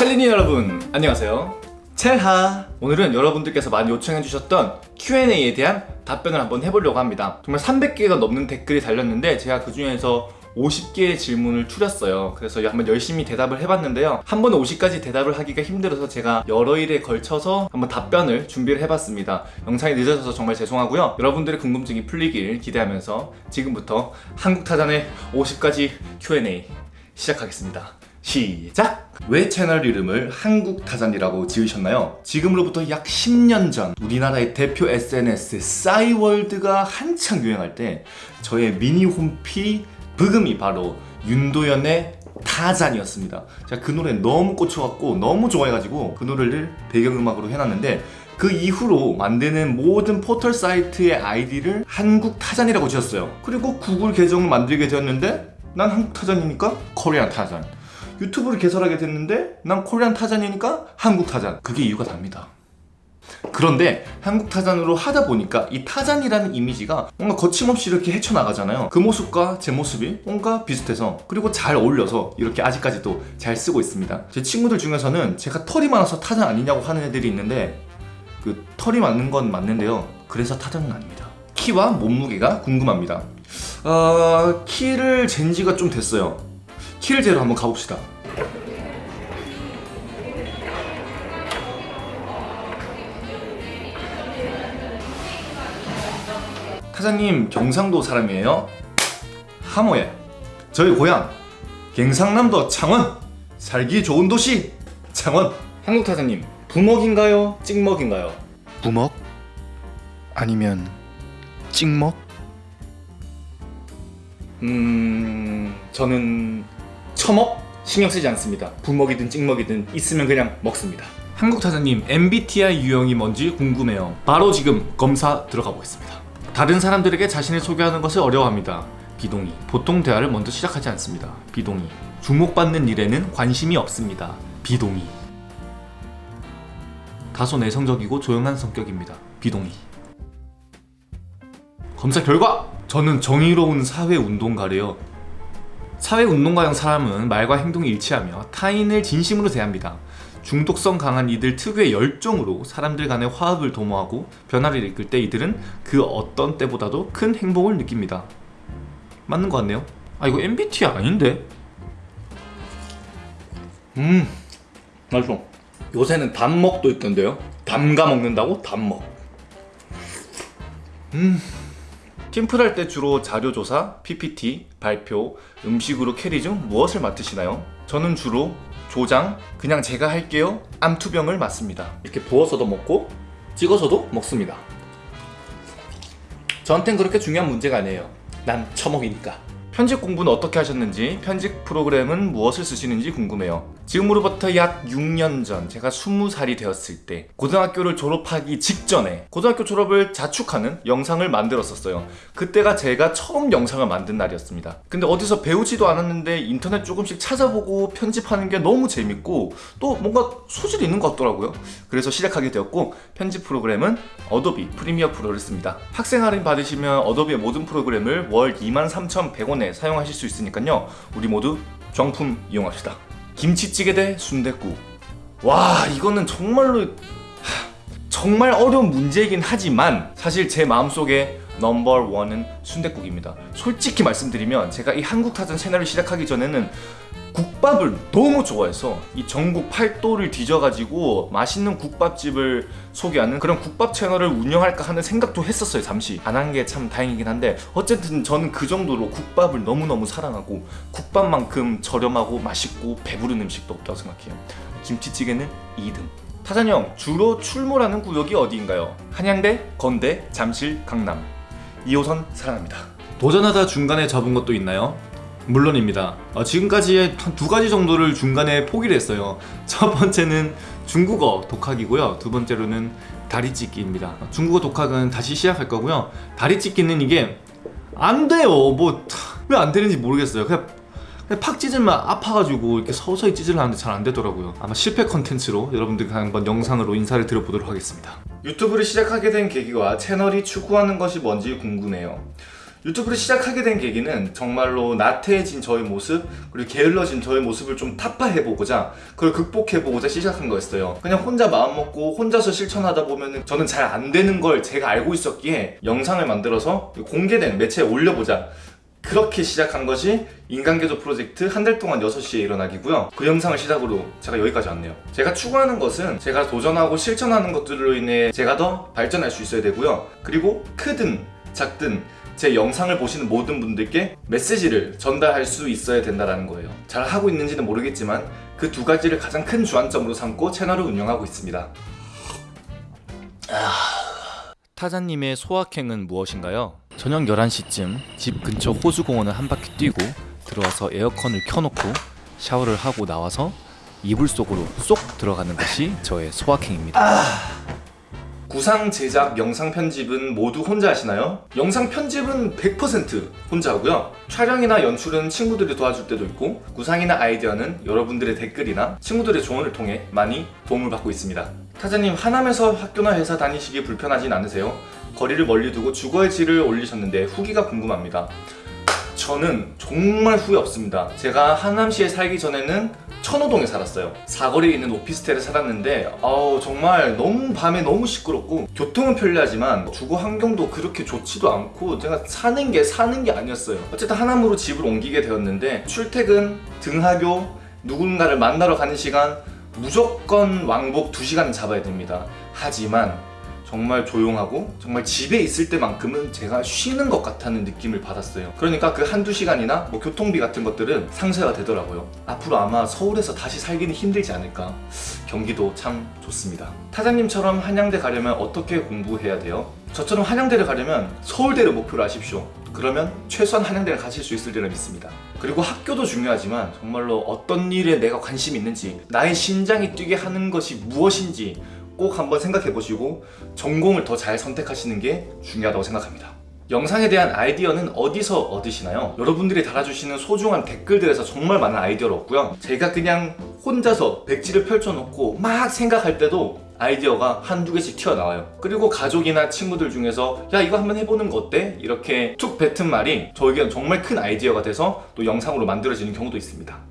챌린이 여러분 안녕하세요. 첼하. 오늘은 여러분들께서 많이 요청해주셨던 Q&A에 대한 답변을 한번 해보려고 합니다. 정말 300개가 넘는 댓글이 달렸는데 제가 그 중에서 50개의 질문을 추렸어요. 그래서 한번 열심히 대답을 해봤는데요. 한 번에 50까지 대답을 하기가 힘들어서 제가 여러 일에 걸쳐서 한번 답변을 준비를 해봤습니다. 영상이 늦어져서 정말 죄송하고요. 여러분들의 궁금증이 풀리길 기대하면서 지금부터 한국타잔의 50가지 Q&A 시작하겠습니다 시작! 왜 채널 이름을 한국타잔이라고 지으셨나요? 지금으로부터 약 10년 전 우리나라의 대표 SNS 싸이월드가 한창 유행할 때 저의 미니 홈피 브금이 바로 윤도현의 타잔이었습니다 제가 그 노래 너무 꽂혀갖고 너무 좋아해가지고 그 노래를 배경음악으로 해놨는데 그 이후로 만드는 모든 포털 사이트의 아이디를 한국타잔이라고 지었어요 그리고 구글 계정을 만들게 되었는데 난 한국타잔이니까 Korean Tarzan 유튜브를 개설하게 됐는데 난 코리안 타잔이니까 한국 타잔. 그게 이유가 답니다. 그런데 한국 타잔으로 하다 보니까 이 타잔이라는 이미지가 뭔가 거침없이 이렇게 헤쳐나가잖아요. 그 모습과 제 모습이 뭔가 비슷해서 그리고 잘 어울려서 이렇게 아직까지도 잘 쓰고 있습니다. 제 친구들 중에서는 제가 털이 많아서 타잔 아니냐고 하는 애들이 있는데 그 털이 많은 건 맞는데요. 그래서 타잔은 아닙니다. 키와 몸무게가 궁금합니다. 어... 키를 잰 지가 좀 됐어요. 키를 재러 한번 가봅시다 타자님 경상도 사람이에요? 하모예 저희 고향 갱상남도 창원 살기 좋은 도시 창원 한국 타자님 부먹인가요? 찍먹인가요? 부먹? 아니면 찍먹? 음... 저는 처먹? 신경 쓰지 않습니다. 부먹이든 찍먹이든 있으면 그냥 먹습니다. 한국 타자님 MBTI 유형이 뭔지 궁금해요. 바로 지금 검사 들어가 보겠습니다. 다른 사람들에게 자신을 소개하는 것을 어려워합니다. 비동의. 보통 대화를 먼저 시작하지 않습니다. 비동의. 주목받는 일에는 관심이 없습니다. 비동의. 다소 내성적이고 조용한 성격입니다. 비동의. 검사 결과! 저는 정의로운 사회운동가래요 사회운동가형 사람은 말과 행동이 일치하며 타인을 진심으로 대합니다. 중독성 강한 이들 특유의 열정으로 사람들 간의 화합을 도모하고 변화를 이끌 때 이들은 그 어떤 때보다도 큰 행복을 느낍니다. 맞는 것 같네요. 아 이거 MBTI 아닌데? 음. 맛있어. 요새는 담먹도 있던데요? 담가 먹는다고? 담먹. 음 팀플할 때 주로 자료조사, PPT, 발표, 음식으로 carry 중 무엇을 맡으시나요? 저는 주로 조장, 그냥 제가 할게요 암투병을 맡습니다. 이렇게 부어서도 먹고 찍어서도 먹습니다. 저한텐 그렇게 중요한 문제가 아니에요. 난 처먹이니까 편집 공부는 어떻게 하셨는지 편집 프로그램은 무엇을 쓰시는지 궁금해요. 지금으로부터 약 6년 전 제가 20살이 되었을 때 고등학교를 졸업하기 직전에 고등학교 졸업을 자축하는 영상을 만들었었어요. 그때가 제가 처음 영상을 만든 날이었습니다. 근데 어디서 배우지도 않았는데 인터넷 조금씩 찾아보고 편집하는 게 너무 재밌고 또 뭔가 소질이 있는 것 같더라고요. 그래서 시작하게 되었고 편집 프로그램은 어도비 프리미어 프로를 씁니다. 학생 할인 받으시면 어도비의 모든 프로그램을 월 23,100원에 사용하실 수 있으니까요. 우리 모두 정품 이용합시다. 김치찌개 대 순댓국. 와 이거는 정말로 하, 정말 어려운 문제이긴 하지만 사실 제 마음속에 넘버원은 순댓국입니다. 솔직히 말씀드리면 제가 이 한국타전 채널을 시작하기 전에는 국밥을 너무 좋아해서 이 전국 팔도를 뒤져가지고 맛있는 국밥집을 소개하는 그런 국밥 채널을 운영할까 하는 생각도 했었어요 잠시. 안 한 게 참 다행이긴 한데 어쨌든 저는 그 정도로 국밥을 너무너무 사랑하고 국밥만큼 저렴하고 맛있고 배부른 음식도 없다고 생각해요. 김치찌개는 2등. 타잔형 주로 출몰하는 구역이 어디인가요? 한양대, 건대, 잠실, 강남. 2호선 사랑합니다. 도전하다 중간에 접은 것도 있나요? 물론입니다. 어, 지금까지 한 두 가지 정도를 중간에 포기를 했어요. 첫 번째는 중국어 독학이고요. 두 번째로는 다리찢기입니다. 중국어 독학은 다시 시작할 거고요. 다리찢기는 이게 안 돼요. 뭐 왜 안 되는지 모르겠어요. 그냥 팍 찢으면 아파가지고 이렇게 서서히 찢으려는데 잘 안 되더라고요. 아마 실패 컨텐츠로 여러분들과 한번 영상으로 인사를 드려보도록 하겠습니다. 유튜브를 시작하게 된 계기와 채널이 추구하는 것이 뭔지 궁금해요 유튜브를 시작하게 된 계기는 정말로 나태해진 저의 모습 그리고 게을러진 저의 모습을 좀 타파해보고자 그걸 극복해보고자 시작한 거였어요. 그냥 혼자 마음먹고 혼자서 실천하다 보면 저는 잘 안 되는 걸 제가 알고 있었기에 영상을 만들어서 공개된 매체에 올려보자. 그렇게 시작한 것이 인간계조 프로젝트 한 달 동안 6시에 일어나기고요. 그 영상을 시작으로 제가 여기까지 왔네요. 제가 추구하는 것은 제가 도전하고 실천하는 것들로 인해 제가 더 발전할 수 있어야 되고요. 그리고 크든 작든 제 영상을 보시는 모든 분들께 메시지를 전달할 수 있어야 된다는 거예요 잘 하고 있는지는 모르겠지만 그 두 가지를 가장 큰 주안점으로 삼고 채널을 운영하고 있습니다 타자님의 소확행은 무엇인가요? 저녁 11시쯤 집 근처 호수공원을 한 바퀴 뛰고 들어와서 에어컨을 켜놓고 샤워를 하고 나와서 이불 속으로 쏙 들어가는 것이 저의 소확행입니다. 구상 제작, 영상 편집은 모두 혼자 하시나요? 영상 편집은 100% 혼자 하고요. 촬영이나 연출은 친구들이 도와줄 때도 있고 구상이나 아이디어는 여러분들의 댓글이나 친구들의 조언을 통해 많이 도움을 받고 있습니다. 타자님 하남에서 학교나 회사 다니시기 불편하진 않으세요? 거리를 멀리 두고 주거의 질을 올리셨는데 후기가 궁금합니다. 저는 정말 후회 없습니다. 제가 하남시에 살기 전에는 천호동에 살았어요. 사거리에 있는 오피스텔에 살았는데 아우 정말 너무 밤에 너무 시끄럽고 교통은 편리하지만 주거 환경도 그렇게 좋지도 않고 제가 사는 게 사는 게 아니었어요. 어쨌든 하남으로 집을 옮기게 되었는데 출퇴근, 등하교, 누군가를 만나러 가는 시간 무조건 왕복 2시간은 잡아야 됩니다. 하지만 정말 조용하고 정말 집에 있을 때만큼은 제가 쉬는 것 같다는 느낌을 받았어요. 그러니까 그 한두 시간이나 뭐 교통비 같은 것들은 상쇄가 되더라고요. 앞으로 아마 서울에서 다시 살기는 힘들지 않을까. 경기도 참 좋습니다. 타장님처럼 한양대 가려면 어떻게 공부해야 돼요? 저처럼 한양대를 가려면 서울대를 목표로 하십시오. 그러면 최소한 한양대를 가실 수 있을 리라 믿습니다. 그리고 학교도 중요하지만 정말로 어떤 일에 내가 관심이 있는지 나의 심장이 뛰게 하는 것이 무엇인지 꼭 한번 생각해 보시고 전공을 더 잘 선택하시는 게 중요하다고 생각합니다. 영상에 대한 아이디어는 어디서 얻으시나요? 여러분들이 달아주시는 소중한 댓글들에서 정말 많은 아이디어를 얻고요. 제가 그냥 혼자서 백지를 펼쳐놓고 막 생각할 때도 아이디어가 한두 개씩 튀어나와요. 그리고 가족이나 친구들 중에서 야 이거 한번 해보는 거 어때? 이렇게 툭 뱉은 말이 저에게는 정말 큰 아이디어가 돼서 또 영상으로 만들어지는 경우도 있습니다.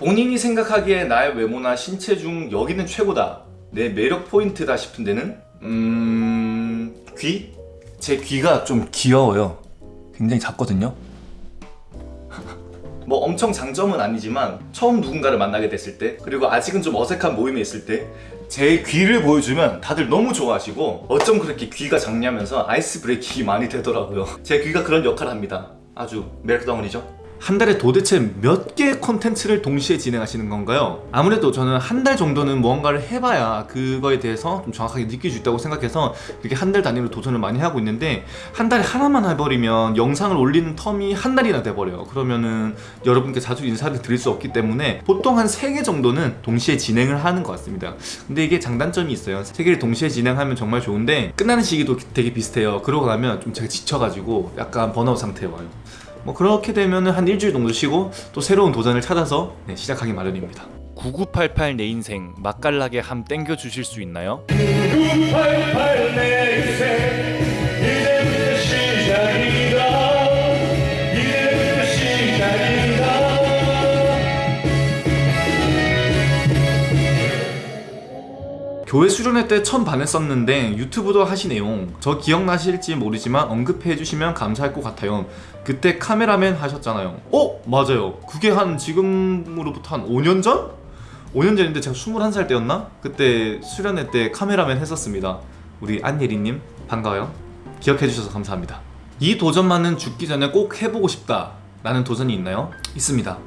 본인이 생각하기에 나의 외모나 신체 중 여기는 최고다. 내 매력 포인트다 싶은 데는? 음... 귀? 제 귀가 좀 귀여워요. 굉장히 작거든요. 뭐 엄청 장점은 아니지만 처음 누군가를 만나게 됐을 때 그리고 아직은 좀 어색한 모임에 있을 때 제 귀를 보여주면 다들 너무 좋아하시고 어쩜 그렇게 귀가 작냐면서 아이스 브레이킹이 많이 되더라고요. 제 귀가 그런 역할을 합니다. 아주 매력덩어리죠 한 달에 도대체 몇 개의 콘텐츠를 동시에 진행하시는 건가요? 아무래도 저는 한 달 정도는 무언가를 해봐야 그거에 대해서 좀 정확하게 느낄 수 있다고 생각해서 이렇게 한 달 단위로 도전을 많이 하고 있는데 한 달에 하나만 해버리면 영상을 올리는 텀이 한 달이나 돼버려요. 그러면은 여러분께 자주 인사를 드릴 수 없기 때문에 보통 한세개 정도는 동시에 진행을 하는 것 같습니다. 근데 이게 장단점이 있어요. 세 개를 동시에 진행하면 정말 좋은데 끝나는 시기도 되게 비슷해요. 그러고 나면 좀 제가 지쳐가지고 약간 번아웃 상태에 와요 뭐 그렇게 되면 한 일주일 정도 쉬고 또 새로운 도전을 찾아서 네, 시작하기 마련입니다 9988 내 인생 맛깔나게 함 땡겨 주실 수 있나요? 988 내 인생 교회 수련회 때 처음 반했었는데 유튜브도 하시네요 저 기억나실지 모르지만 언급해 주시면 감사할 것 같아요 그때 카메라맨 하셨잖아요 어? 맞아요 그게 한 지금으로부터 한 5년 전? 5년 전인데 제가 21살 때였나? 그때 수련회 때 카메라맨 했었습니다 우리 안예리님 반가워요 기억해 주셔서 감사합니다 이 도전만은 죽기 전에 꼭 해보고 싶다 라는 도전이 있나요? 있습니다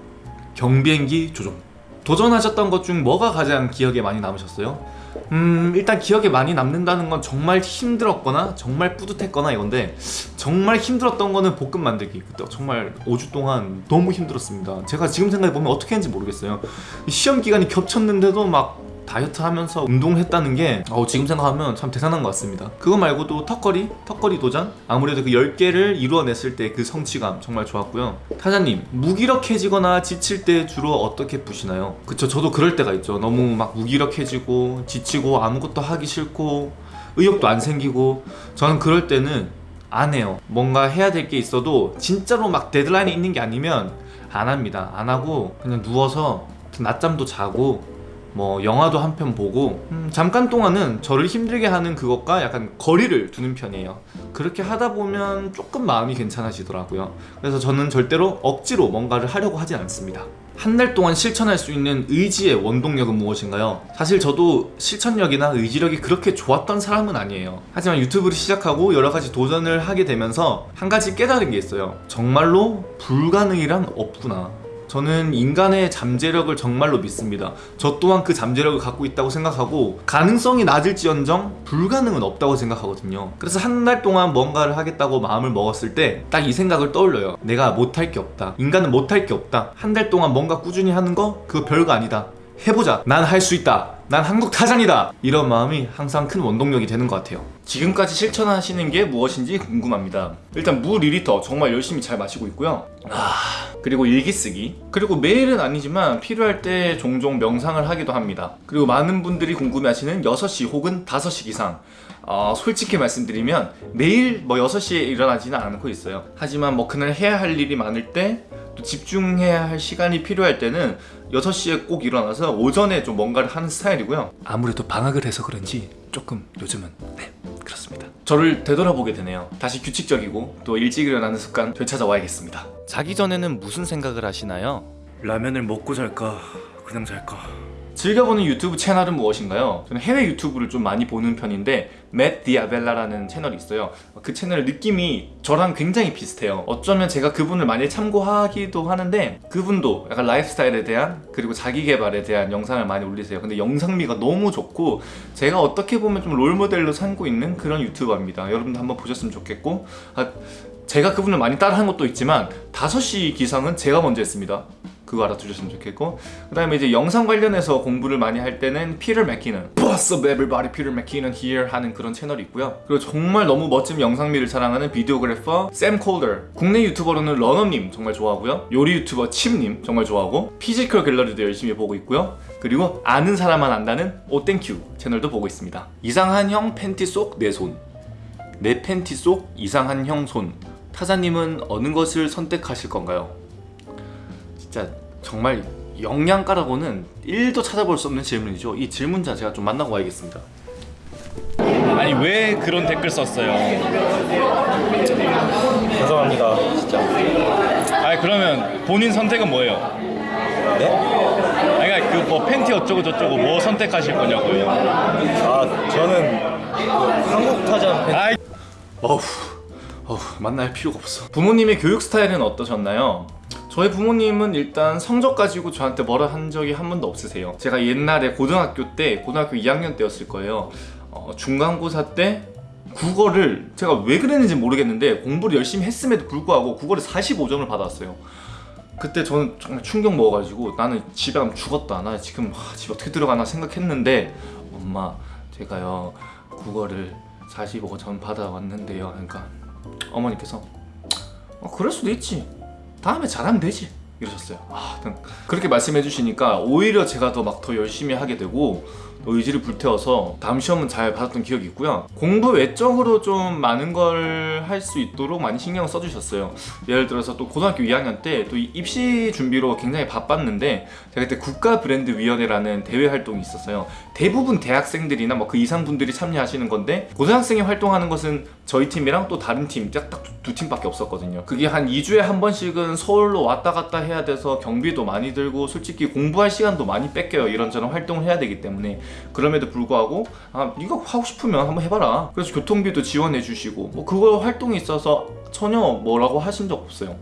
경비행기 조종 도전하셨던 것 중 뭐가 가장 기억에 많이 남으셨어요? 음 일단 기억에 많이 남는다는 건 정말 힘들었거나 정말 뿌듯했거나 이건데 정말 힘들었던 거는 볶음 만들기. 그때 정말 5주 동안 너무 힘들었습니다. 제가 지금 생각해보면 어떻게 했는지 모르겠어요. 시험 기간이 겹쳤는데도 막 다이어트 하면서 운동했다는 게 어, 지금 생각하면 참 대단한 것 같습니다 그거 말고도 턱걸이, 턱걸이 도전 아무래도 그 10개를 이루어냈을 때 그 성취감 정말 좋았고요 타자님 무기력해지거나 지칠 때 주로 어떻게 푸시나요? 그쵸 저도 그럴 때가 있죠 너무 막 무기력해지고 지치고 아무것도 하기 싫고 의욕도 안 생기고 저는 그럴 때는 안 해요. 뭔가 해야 될 게 있어도 진짜로 막 데드라인이 있는 게 아니면 안 합니다. 안 하고 그냥 누워서 낮잠도 자고 뭐 영화도 한 편 보고 음, 잠깐 동안은 저를 힘들게 하는 그것과 약간 거리를 두는 편이에요. 그렇게 하다 보면 조금 마음이 괜찮아지더라고요. 그래서 저는 절대로 억지로 뭔가를 하려고 하진 않습니다. 한 달 동안 실천할 수 있는 의지의 원동력은 무엇인가요? 사실 저도 실천력이나 의지력이 그렇게 좋았던 사람은 아니에요. 하지만 유튜브를 시작하고 여러 가지 도전을 하게 되면서 한 가지 깨달은 게 있어요. 정말로 불가능이란 없구나. 저는 인간의 잠재력을 정말로 믿습니다. 저 또한 그 잠재력을 갖고 있다고 생각하고 가능성이 낮을지언정 불가능은 없다고 생각하거든요. 그래서 한 달 동안 뭔가를 하겠다고 마음을 먹었을 때 딱 이 생각을 떠올려요. 내가 못할 게 없다. 인간은 못할 게 없다. 한 달 동안 뭔가 꾸준히 하는 거 그거 별거 아니다. 해보자. 난 할 수 있다. 난 한국 타잔이다. 이런 마음이 항상 큰 원동력이 되는 것 같아요. 지금까지 실천하시는 게 무엇인지 궁금합니다. 일단 물 2리터 정말 열심히 잘 마시고 있고요. 아, 그리고 일기 쓰기. 그리고 매일은 아니지만 필요할 때 종종 명상을 하기도 합니다. 그리고 많은 분들이 궁금해하시는 6시 혹은 5시 기상. 어, 솔직히 말씀드리면 매일 뭐 6시에 일어나지는 않고 있어요. 하지만 뭐 그날 해야 할 일이 많을 때 또 집중해야 할 시간이 필요할 때는 6시에 꼭 일어나서 오전에 좀 뭔가를 하는 스타일이고요. 아무래도 방학을 해서 그런지 조금 요즘은 네 그렇습니다. 저를 되돌아보게 되네요. 다시 규칙적이고 또 일찍 일어나는 습관 되찾아와야겠습니다. 자기 전에는 무슨 생각을 하시나요? 라면을 먹고 잘까 그냥 잘까 즐겨보는 유튜브 채널은 무엇인가요? 저는 해외 유튜브를 좀 많이 보는 편인데 맷 디아벨라라는 채널이 있어요. 그 채널 느낌이 저랑 굉장히 비슷해요. 어쩌면 제가 그분을 많이 참고하기도 하는데 그분도 약간 라이프스타일에 대한 그리고 자기 개발에 대한 영상을 많이 올리세요. 근데 영상미가 너무 좋고 제가 어떻게 보면 좀 롤모델로 삼고 있는 그런 유튜버입니다. 여러분도 한번 보셨으면 좋겠고 아, 제가 그분을 많이 따라한 것도 있지만 5시 기상은 제가 먼저 했습니다 그거 알아두셨으면 좋겠고 그 다음에 이제 영상 관련해서 공부를 많이 할 때는 피터 맥키넌 What's up everybody Peter McKinnon here 하는 그런 채널이 있고요. 그리고 정말 너무 멋진 영상미를 자랑하는 videographer 샘 콜더 국내 유튜버로는 러너님 정말 좋아하고요. 요리 유튜버 칩님 정말 좋아하고 피지컬 갤러리도 열심히 보고 있고요. 그리고 아는 사람만 안다는 오땡큐 채널도 보고 있습니다. 이상한 형 팬티 속 내 손. 내 팬티 속 이상한 형 손. 타자님은 어느 것을 선택하실 건가요? 진짜 정말 영양가라고는 1도 찾아볼 수 없는 질문이죠. 이 질문자 제가 좀 만나고 와야겠습니다. 아니 왜 그런 댓글 썼어요? 죄송합니다 진짜 아니 그러면 본인 선택은 뭐예요? 네? 아니 그러니까 그 뭐 팬티 어쩌고 저쩌고 뭐 선택하실 거냐고요. 아 저는 그 한국 타잔 팬 아이 어후 어후 만날 필요가 없어. 부모님의 교육 스타일은 어떠셨나요? 저희 부모님은 일단 성적 가지고 저한테 뭐라 한 적이 한 번도 없으세요. 제가 옛날에 고등학교 때 고등학교 2학년 때였을 거예요. 어, 중간고사 때 국어를 제가 왜 그랬는지 모르겠는데 공부를 열심히 했음에도 불구하고 국어를 45점을 받았어요. 그때 저는 정말 충격 먹어가지고 나는 집에 가면 죽었다. 나 지금 하, 집 어떻게 들어가나 생각했는데 엄마 제가요 국어를 45점 받아왔는데요. 그러니까 어머니께서 어, 그럴 수도 있지. 다음에 잘하면 되지. 이러셨어요. 아, 그렇게 말씀해 주시니까 오히려 제가 더 막더 열심히 하게 되고 또 의지를 불태워서 다음 시험은 잘 받았던 기억이 있고요. 공부 외적으로 좀 많은 걸 할 수 있도록 많이 신경을 써주셨어요. 예를 들어서 또 고등학교 2학년 때 또 입시 준비로 굉장히 바빴는데 제가 그때 국가 브랜드 위원회라는 대회 활동이 있었어요. 대부분 대학생들이나 뭐 그 이상 분들이 참여하시는 건데 고등학생이 활동하는 것은 저희 팀이랑 또 다른 팀딱두 팀밖에 없었거든요. 그게 한 2주에 한 번씩은 서울로 왔다 갔다 해야 돼서 경비도 많이 들고 솔직히 공부할 시간도 많이 뺏겨요. 이런저런 활동을 해야 되기 때문에 그럼에도 불구하고 아 네가 하고 싶으면 한번 해봐라. 그래서 교통비도 지원해 주시고 뭐 그거 활동이 있어서 전혀 뭐라고 하신 적 없어요.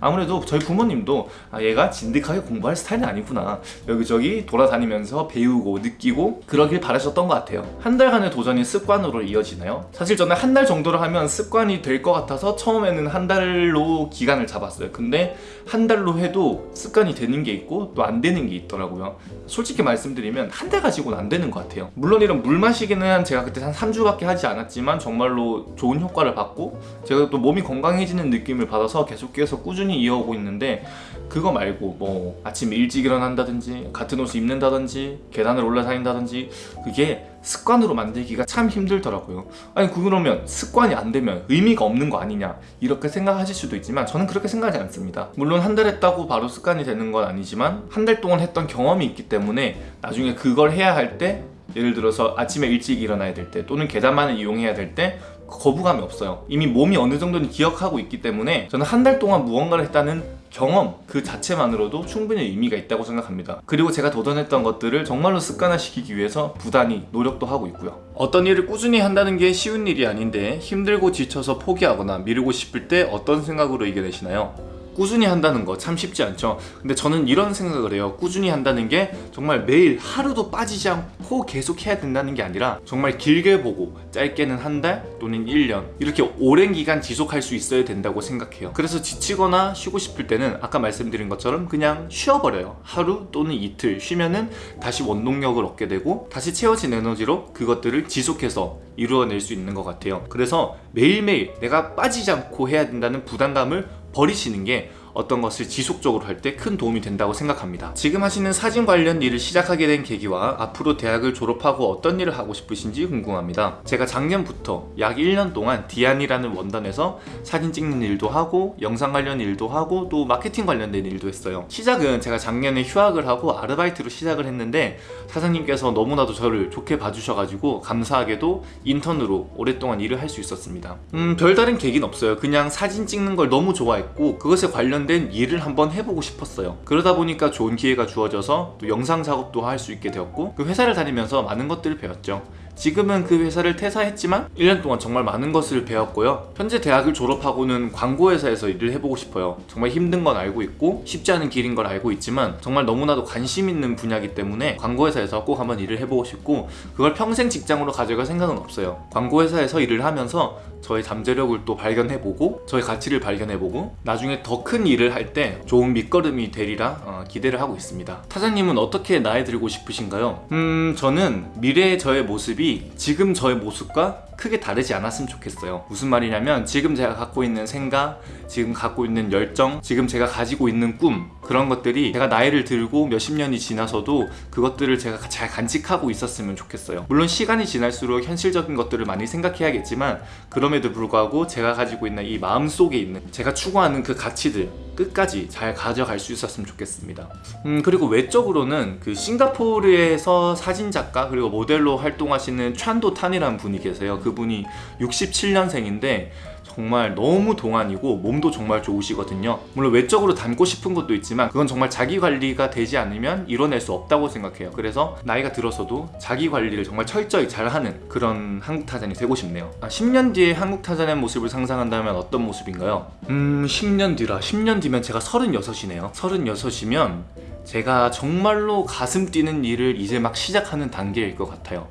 아무래도 저희 부모님도 아, 얘가 진득하게 공부할 스타일은 아니구나. 여기저기 돌아다니면서 배우고 느끼고 그러길 바라셨던 것 같아요. 한 달간의 도전이 습관으로 이어지나요? 사실 저는 한 달 정도로 하면 습관이 될 것 같아서 처음에는 한 달로 기간을 잡았어요. 근데 한 달로 해도 습관이 되는 게 있고 또 안 되는 게 있더라고요. 솔직히 말씀드리면 한 달 가지고는 안 되는 것 같아요. 물론 이런 물 마시기는 제가 그때 한 3주밖에 하지 않았지만 정말로 좋은 효과를 받고 제가 또 몸이 건강 해지는 느낌을 받아서 계속해서 꾸준히 이어오고 있는데 그거 말고 뭐 아침 일찍 일어난다든지 같은 옷을 입는다든지 계단을 올라다닌다든지 그게 습관으로 만들기가 참 힘들더라고요. 아니 그러면 습관이 안 되면 의미가 없는 거 아니냐 이렇게 생각하실 수도 있지만 저는 그렇게 생각하지 않습니다. 물론 한 달 했다고 바로 습관이 되는 건 아니지만 한 달 동안 했던 경험이 있기 때문에 나중에 그걸 해야 할때 예를 들어서 아침에 일찍 일어나야 될 때 또는 계단만을 이용해야 될 때 거부감이 없어요. 이미 몸이 어느 정도는 기억하고 있기 때문에 저는 한 달 동안 무언가를 했다는 경험 그 자체만으로도 충분히 의미가 있다고 생각합니다. 그리고 제가 도전했던 것들을 정말로 습관화시키기 위해서 부단히 노력도 하고 있고요. 어떤 일을 꾸준히 한다는 게 쉬운 일이 아닌데 힘들고 지쳐서 포기하거나 미루고 싶을 때 어떤 생각으로 이겨내시나요? 꾸준히 한다는 거 참 쉽지 않죠. 근데 저는 이런 생각을 해요. 꾸준히 한다는 게 정말 매일 하루도 빠지지 않고 계속 해야 된다는 게 아니라 정말 길게 보고 짧게는 한 달 또는 1년 이렇게 오랜 기간 지속할 수 있어야 된다고 생각해요. 그래서 지치거나 쉬고 싶을 때는 아까 말씀드린 것처럼 그냥 쉬어버려요. 하루 또는 이틀 쉬면은 다시 원동력을 얻게 되고 다시 채워진 에너지로 그것들을 지속해서 이루어낼 수 있는 것 같아요. 그래서 매일매일 내가 빠지지 않고 해야 된다는 부담감을 버리시는 게 어떤 것을 지속적으로 할 때 큰 도움이 된다고 생각합니다. 지금 하시는 사진 관련 일을 시작하게 된 계기와 앞으로 대학을 졸업하고 어떤 일을 하고 싶으신지 궁금합니다. 제가 작년부터 약 1년 동안 디안이라는 원단에서 사진 찍는 일도 하고 영상 관련 일도 하고 또 마케팅 관련된 일도 했어요. 시작은 제가 작년에 휴학을 하고 아르바이트로 시작을 했는데 사장님께서 너무나도 저를 좋게 봐주셔가지고 감사하게도 인턴으로 오랫동안 일을 할 수 있었습니다. 음 별다른 계기는 없어요. 그냥 사진 찍는 걸 너무 좋아했고 그것에 관련 된 일을 한번 해보고 싶었어요. 그러다 보니까 좋은 기회가 주어져서 또 영상 작업도 할 수 있게 되었고 그 회사를 다니면서 많은 것들을 배웠죠. 지금은 그 회사를 퇴사했지만 1년 동안 정말 많은 것을 배웠고요. 현재 대학을 졸업하고는 광고회사에서 일을 해보고 싶어요. 정말 힘든 건 알고 있고 쉽지 않은 길인 걸 알고 있지만 정말 너무나도 관심 있는 분야이기 때문에 광고회사에서 꼭 한번 일을 해보고 싶고 그걸 평생 직장으로 가져갈 생각은 없어요. 광고회사에서 일을 하면서 저의 잠재력을 또 발견해보고 저의 가치를 발견해보고 나중에 더 큰 일을 할 때 좋은 밑거름이 되리라 어, 기대를 하고 있습니다. 타자님은 어떻게 나이 들고 싶으신가요? 음 저는 미래의 저의 모습이 지금 저의 모습과 크게 다르지 않았으면 좋겠어요. 무슨 말이냐면 지금 제가 갖고 있는 생각, 지금 갖고 있는 열정, 지금 제가 가지고 있는 꿈 그런 것들이 제가 나이를 들고 몇십 년이 지나서도 그것들을 제가 잘 간직하고 있었으면 좋겠어요. 물론 시간이 지날수록 현실적인 것들을 많이 생각해야겠지만 그럼에도 불구하고 제가 가지고 있는 이 마음속에 있는 제가 추구하는 그 가치들 끝까지 잘 가져갈 수 있었으면 좋겠습니다. 음 그리고 외적으로는 그 싱가포르에서 사진 작가 그리고 모델로 활동하시는 찬도 탄이라는 분이 계세요. 그분이 67년생인데 정말 너무 동안이고 몸도 정말 좋으시거든요. 물론 외적으로 닮고 싶은 것도 있지만 그건 정말 자기 관리가 되지 않으면 이뤄낼 수 없다고 생각해요. 그래서 나이가 들어서도 자기 관리를 정말 철저히 잘하는 그런 한국 타잔이 되고 싶네요. 아, 10년 뒤에 한국 타잔의 모습을 상상한다면 어떤 모습인가요? 음 10년 뒤라 10년 뒤면 제가 36이네요. 36이면 제가 정말로 가슴 뛰는 일을 이제 막 시작하는 단계일 것 같아요.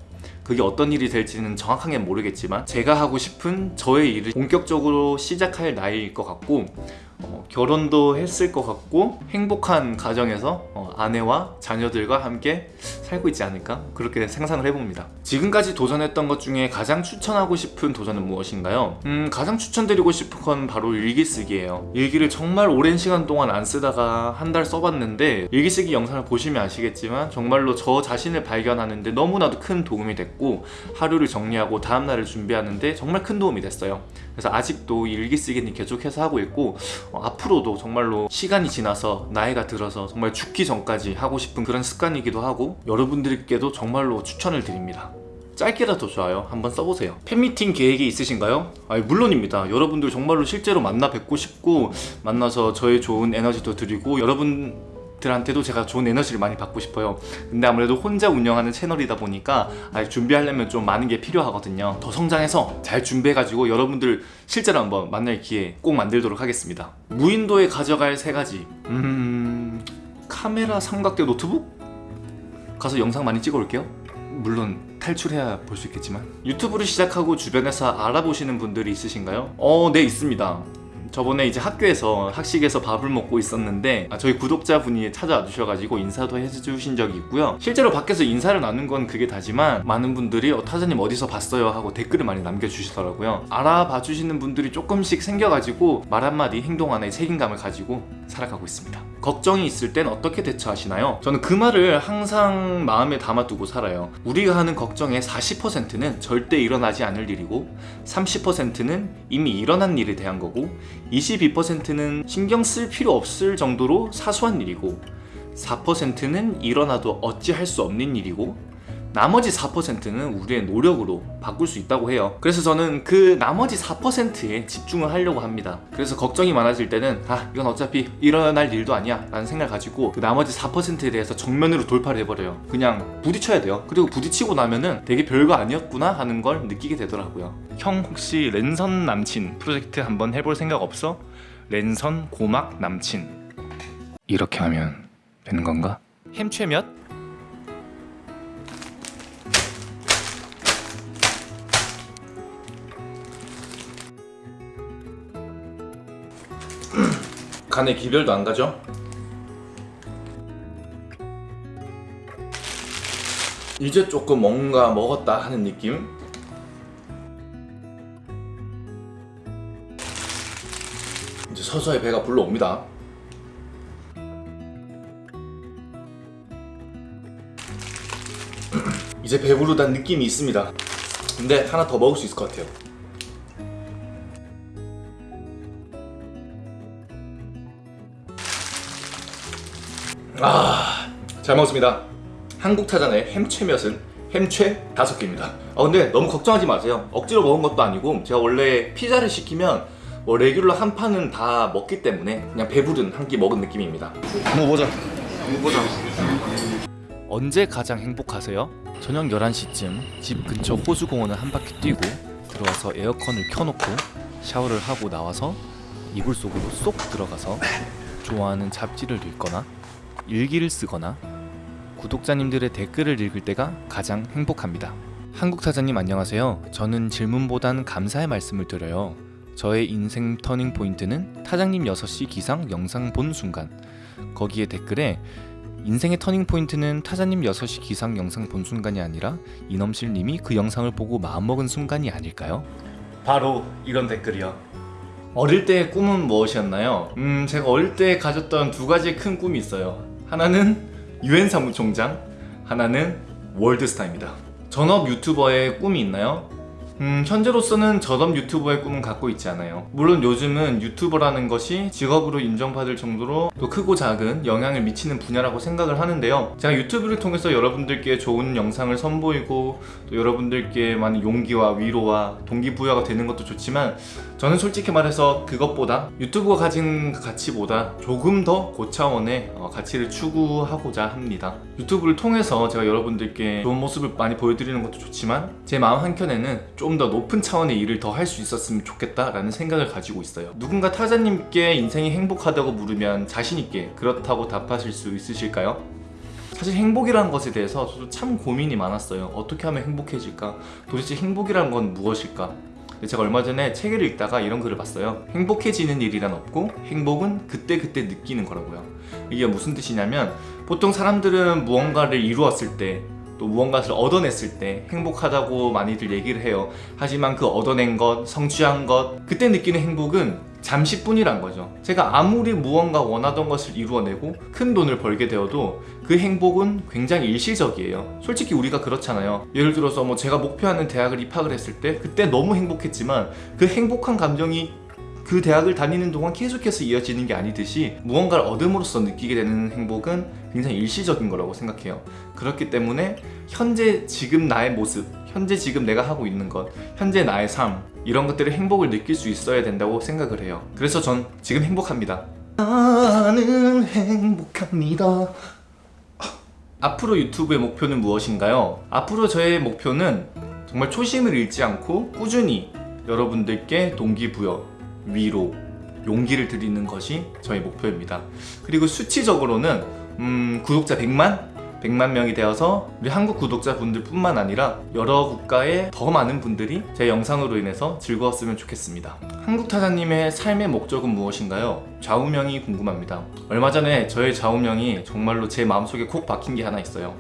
그게 어떤 일이 될지는 정확하게 모르겠지만 제가 하고 싶은 저의 일을 본격적으로 시작할 나이일 것 같고 어, 결혼도 했을 것 같고 행복한 가정에서 어, 아내와 자녀들과 함께 살고 있지 않을까? 그렇게 상상을 해봅니다. 지금까지 도전했던 것 중에 가장 추천하고 싶은 도전은 무엇인가요? 음 가장 추천드리고 싶은 건 바로 일기 쓰기예요. 일기를 정말 오랜 시간 동안 안 쓰다가 한 달 써봤는데 일기 쓰기 영상을 보시면 아시겠지만 정말로 저 자신을 발견하는데 너무나도 큰 도움이 됐고 하루를 정리하고 다음날을 준비하는데 정말 큰 도움이 됐어요 그래서 아직도 이 일기 쓰기는 계속해서 하고 있고 어, 앞으로도 정말로 시간이 지나서 나이가 들어서 정말 죽기 전까지 하고 싶은 그런 습관이기도 하고 여러분들께도 정말로 추천을 드립니다. 짧게라도 좋아요 한번 써보세요. 팬미팅 계획이 있으신가요? 아니 물론입니다. 여러분들 정말로 실제로 만나 뵙고 싶고 만나서 저의 좋은 에너지도 드리고 여러분 들한테도 제가 좋은 에너지를 많이 받고 싶어요. 근데 아무래도 혼자 운영하는 채널이다 보니까 준비하려면 좀 많은 게 필요하거든요. 더 성장해서 잘 준비해가지고 여러분들 실제로 한번 만날 기회 꼭 만들도록 하겠습니다. 무인도에 가져갈 세 가지. 음... 카메라 삼각대 노트북? 가서 영상 많이 찍어 올게요. 물론 탈출해야 볼 수 있겠지만. 유튜브를 시작하고 주변에서 알아보시는 분들이 있으신가요? 어, 네 있습니다 저번에 이제 학교에서 학식에서 밥을 먹고 있었는데 아, 저희 구독자분이 찾아와 주셔가지고 인사도 해주신 적이 있고요. 실제로 밖에서 인사를 나눈 건 그게 다지만 많은 분들이 어, 타자님 어디서 봤어요 하고 댓글을 많이 남겨주시더라고요. 알아봐 주시는 분들이 조금씩 생겨가지고 말 한마디 행동 하나에 책임감을 가지고 살아가고 있습니다. 걱정이 있을 땐 어떻게 대처하시나요? 저는 그 말을 항상 마음에 담아두고 살아요. 우리가 하는 걱정의 40%는 절대 일어나지 않을 일이고 30%는 이미 일어난 일에 대한 거고 22%는 신경 쓸 필요 없을 정도로 사소한 일이고 4%는 일어나도 어찌할 수 없는 일이고 나머지 4%는 우리의 노력으로 바꿀 수 있다고 해요. 그래서 저는 그 나머지 4%에 집중을 하려고 합니다. 그래서 걱정이 많아질 때는 아 이건 어차피 일어날 일도 아니야 라는 생각을 가지고 그 나머지 4%에 대해서 정면으로 돌파를 해버려요. 그냥 부딪혀야 돼요. 그리고 부딪히고 나면은 되게 별거 아니었구나 하는 걸 느끼게 되더라고요. 형 혹시 랜선 남친 프로젝트 한번 해볼 생각 없어? 랜선 고막 남친 이렇게 하면 되는 건가? 햄최 몇? 간에 기별도 안 가죠? 이제 조금 뭔가 먹었다 하는 느낌? 이제 서서히 배가 불러옵니다. 이제 배부르다는 느낌이 있습니다. 근데 하나 더 먹을 수 있을 것 같아요. 아, 잘 먹었습니다. 한국 타잔의 햄채몇은 햄채 다섯 개입니다. 아 근데 너무 걱정하지 마세요. 억지로 먹은 것도 아니고 제가 원래 피자를 시키면 뭐 레귤러 한 판은 다 먹기 때문에 그냥 배부른 한 끼 먹은 느낌입니다. 뭐 보자. 언제 가장 행복하세요? 저녁 11시쯤 집 근처 호수공원을 한 바퀴 뛰고 들어와서 에어컨을 켜놓고 샤워를 하고 나와서 이불 속으로 쏙 들어가서 좋아하는 잡지를 읽거나 일기를 쓰거나 구독자님들의 댓글을 읽을 때가 가장 행복합니다. 한국 타잔님 안녕하세요. 저는 질문보단 감사의 말씀을 드려요. 저의 인생 터닝 포인트는 타잔님 6시 기상 영상 본 순간. 거기에 댓글에 인생의 터닝 포인트는 타잔님 6시 기상 영상 본 순간이 아니라 이넘실 님이 그 영상을 보고 마음먹은 순간이 아닐까요? 바로 이런 댓글이요. 어릴 때의 꿈은 무엇이었나요? 음, 제가 어릴 때 가졌던 두 가지 큰 꿈이 있어요. 하나는 유엔 사무총장, 하나는 월드스타입니다. 전업 유튜버의 꿈이 있나요? 음, 현재로서는 전업 유튜버의 꿈은 갖고 있지 않아요. 물론 요즘은 유튜버라는 것이 직업으로 인정받을 정도로 또 크고 작은 영향을 미치는 분야라고 생각을 하는데요. 제가 유튜브를 통해서 여러분들께 좋은 영상을 선보이고 또 여러분들께 많은 용기와 위로와 동기부여가 되는 것도 좋지만 저는 솔직히 말해서 그것보다 유튜브가 가진 가치보다 조금 더 고차원의 어, 가치를 추구하고자 합니다. 유튜브를 통해서 제가 여러분들께 좋은 모습을 많이 보여드리는 것도 좋지만 제 마음 한켠에는 좀 더 높은 차원의 일을 더 할 수 있었으면 좋겠다라는 생각을 가지고 있어요. 누군가 타자님께 인생이 행복하다고 물으면 자신있게 그렇다고 답하실 수 있으실까요? 사실 행복이라는 것에 대해서 저도 참 고민이 많았어요. 어떻게 하면 행복해질까? 도대체 행복이라는 건 무엇일까? 제가 얼마 전에 책을 읽다가 이런 글을 봤어요. 행복해지는 일이란 없고 행복은 그때그때 느끼는 거라고요. 이게 무슨 뜻이냐면 보통 사람들은 무언가를 이루었을 때 또 무언가를 얻어냈을 때 행복하다고 많이들 얘기를 해요. 하지만 그 얻어낸 것, 성취한 것, 그때 느끼는 행복은 잠시뿐이란 거죠. 제가 아무리 무언가 원하던 것을 이루어내고 큰 돈을 벌게 되어도 그 행복은 굉장히 일시적이에요. 솔직히 우리가 그렇잖아요. 예를 들어서 뭐 제가 목표하는 대학을 입학을 했을 때 그때 너무 행복했지만 그 행복한 감정이 그 대학을 다니는 동안 계속해서 이어지는 게 아니듯이 무언가를 얻음으로써 느끼게 되는 행복은 굉장히 일시적인 거라고 생각해요. 그렇기 때문에 현재 지금 나의 모습, 현재 지금 내가 하고 있는 것, 현재 나의 삶 이런 것들을 행복을 느낄 수 있어야 된다고 생각을 해요. 그래서 전 지금 행복합니다. 나는 행복합니다. 앞으로 유튜브의 목표는 무엇인가요? 앞으로 저의 목표는 정말 초심을 잃지 않고 꾸준히 여러분들께 동기부여, 위로, 용기를 드리는 것이 저의 목표입니다. 그리고 수치적으로는 음, 구독자 100만 100만 명이 되어서 우리 한국 구독자분들 뿐만 아니라 여러 국가의 더 많은 분들이 제 영상으로 인해서 즐거웠으면 좋겠습니다. 한국 타자님의 삶의 목적은 무엇인가요? 좌우명이 궁금합니다. 얼마 전에 저의 좌우명이 정말로 제 마음속에 콕 박힌 게 하나 있어요.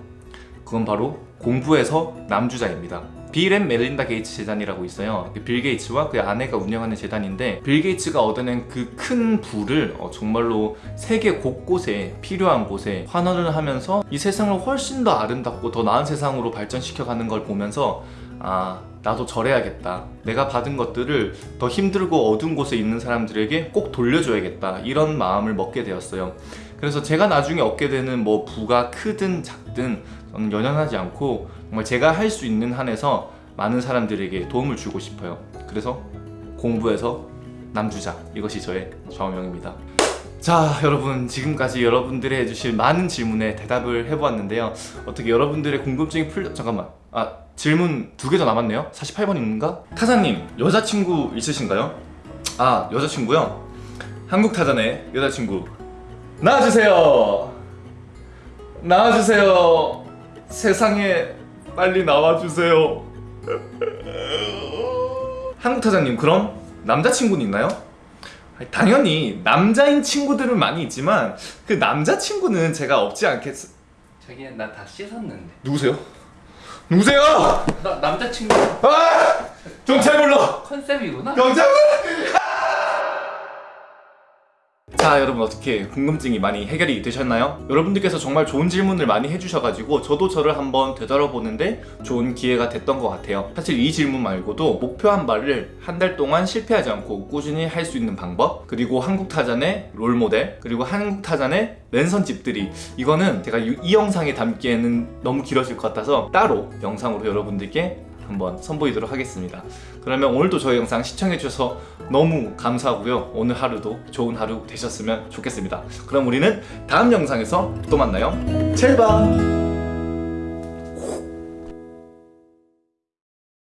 그건 바로 공부해서 남주자입니다. 빌 앤 멜린다 게이츠 재단이라고 있어요. 그 빌 게이츠와 그 아내가 운영하는 재단인데 빌 게이츠가 얻어낸 그 큰 부를 어, 정말로 세계 곳곳에 필요한 곳에 환원을 하면서 이 세상을 훨씬 더 아름답고 더 나은 세상으로 발전시켜가는 걸 보면서 아 나도 저래야겠다. 내가 받은 것들을 더 힘들고 어두운 곳에 있는 사람들에게 꼭 돌려줘야겠다. 이런 마음을 먹게 되었어요. 그래서 제가 나중에 얻게 되는 뭐 부가 크든 작든 저는 연연하지 않고 정말 제가 할 수 있는 한에서 많은 사람들에게 도움을 주고 싶어요. 그래서 공부해서 남주자 이것이 저의 좌우명입니다. 자 여러분 지금까지 여러분들이 해주실 많은 질문에 대답을 해보았는데요. 어떻게 여러분들의 궁금증이 풀려 잠깐만 아 질문 두 개 더 남았네요. 48번인가? 타사님 여자친구 있으신가요? 아 여자친구요? 한국 타잔의 여자친구 나와주세요. 나와주세요. 세상에 빨리 나와주세요. 한국 타자님 그럼 남자친구는 있나요? 당연히 남자인 친구들은 많이 있지만 그 남자친구는 제가 없지 않겠... 자기야 나 다 씻었는데 누구세요? 누구세요? 나 남자친구 아! 경찰 불러! 컨셉이구나 경찰 불러! 자 여러분 어떻게 궁금증이 많이 해결이 되셨나요? 여러분들께서 정말 좋은 질문을 많이 해주셔가지고 저도 저를 한번 되돌아보는데 좋은 기회가 됐던 것 같아요 사실 이 질문 말고도 목표 한 바를 한 달 동안 실패하지 않고 꾸준히 할 수 있는 방법 그리고 한국 타잔의 롤모델 그리고 한국 타잔의 랜선집들이 이거는 제가 이, 이 영상에 담기에는 너무 길어질 것 같아서 따로 영상으로 여러분들께 한번 선보이도록 하겠습니다. 그러면 오늘도 저희 영상 시청해주셔서 너무 감사하고요. 오늘 하루도 좋은 하루 되셨으면 좋겠습니다. 그럼 우리는 다음 영상에서 또 만나요. 제발!